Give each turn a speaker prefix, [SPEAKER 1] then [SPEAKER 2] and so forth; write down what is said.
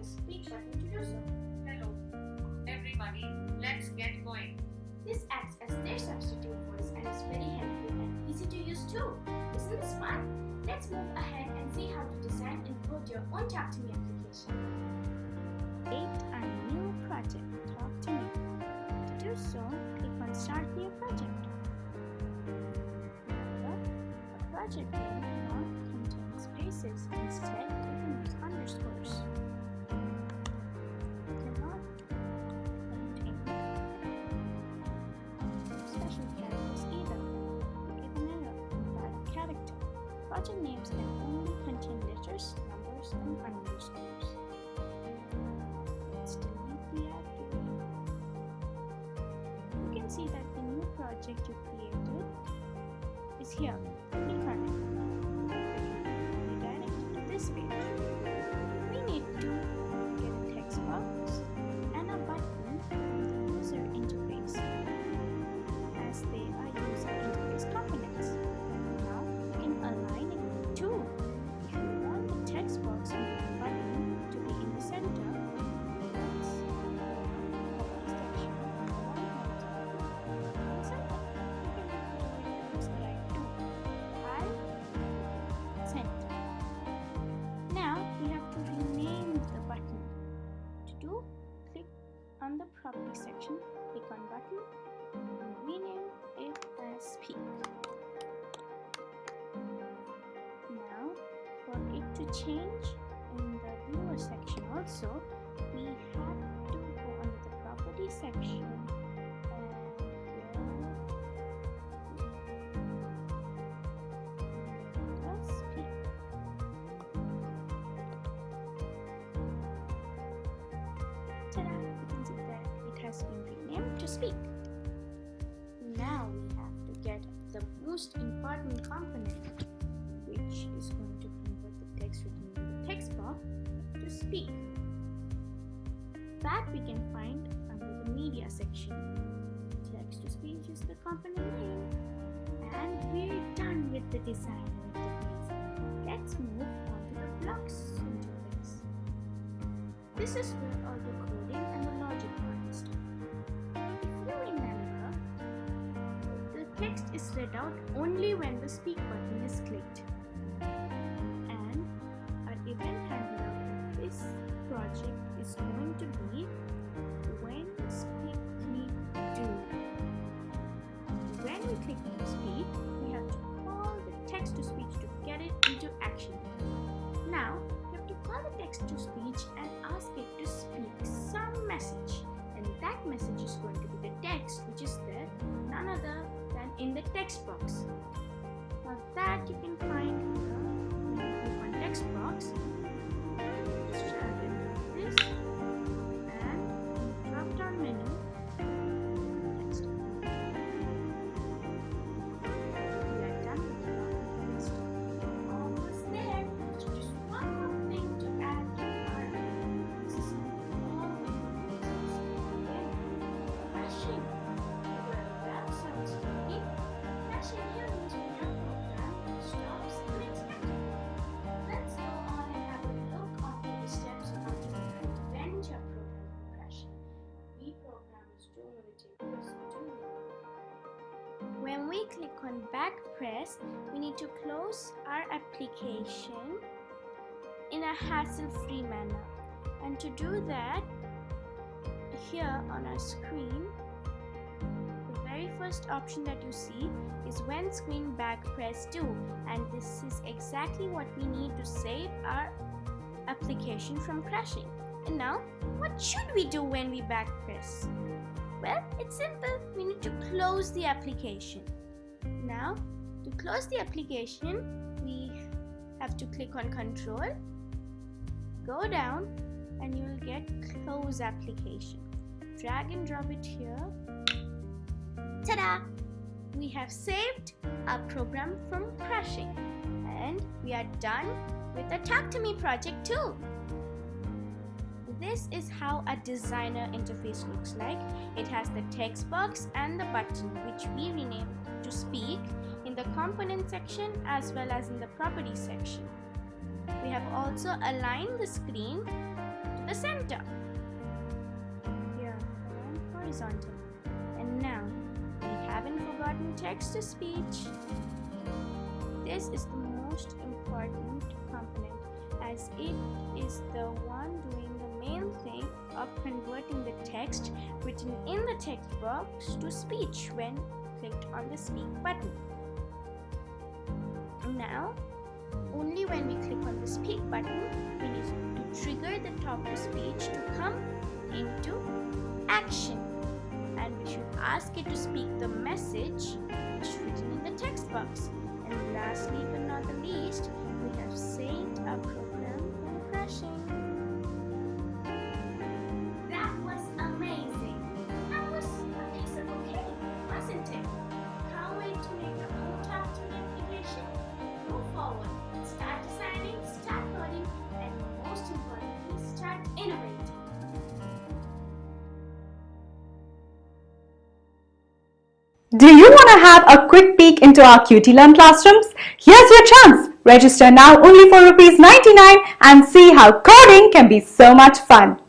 [SPEAKER 1] is speech button to do so. Hello, everybody, let's get going.
[SPEAKER 2] This acts as their substitute voice and is very helpful and easy to use too. Isn't this fun? Let's move ahead and see how to design and code your own Talk to Me application. Create a new project, Talk to Me. To do so, click on Start New Project. Remember, a project name not contain spaces. Project names can only contain letters, numbers, and underscores. Let's delete the app. You can see that the new project you created is here. Click on it. Redirect to this page. Change in the viewer section also, we have to go under the property section speak. Now we have to get the most important component, which is going to text written in the text box to speak. That we can find under the media section. Text to speech is the company name. And we're done with the design interface. Let's move on to the blocks interface. This is where all the coding and the logic part. If you remember, the text is read out only when the speak button is clicked. To be click on back press, we need to close our application in a hassle-free manner. And to do that, here on our screen, the very first option that you see is when screen back press do and this is exactly what we need to save our application from crashing. And now, what should we do when we back press? Well, it's simple. We need to close the application. Now, to close the application, we have to click on control, go down, and you will get close application. Drag and drop it here. Ta-da! We have saved our program from crashing. And we are done with the Talk to Me project too. This is how a designer interface looks like. It has the text box and the button which we renamed to speak in the component section as well as in the property section. We have also aligned the screen to the center. Here, align horizontally. And now, we haven't forgotten text to speech. This is the most important component as it is the one doing the main thing of converting the text written in the text box to speech when clicked on the speak button. Now, only when we click on the speak button, we need to trigger the talk to speech to come into action. And we should ask it to speak the message which is written in the text box. And lastly but not the least, we have saved our program
[SPEAKER 3] Do you want to have a quick peek into our QT Learn classrooms? Here's your chance. Register now only for rupees 99 and see how coding can be so much fun.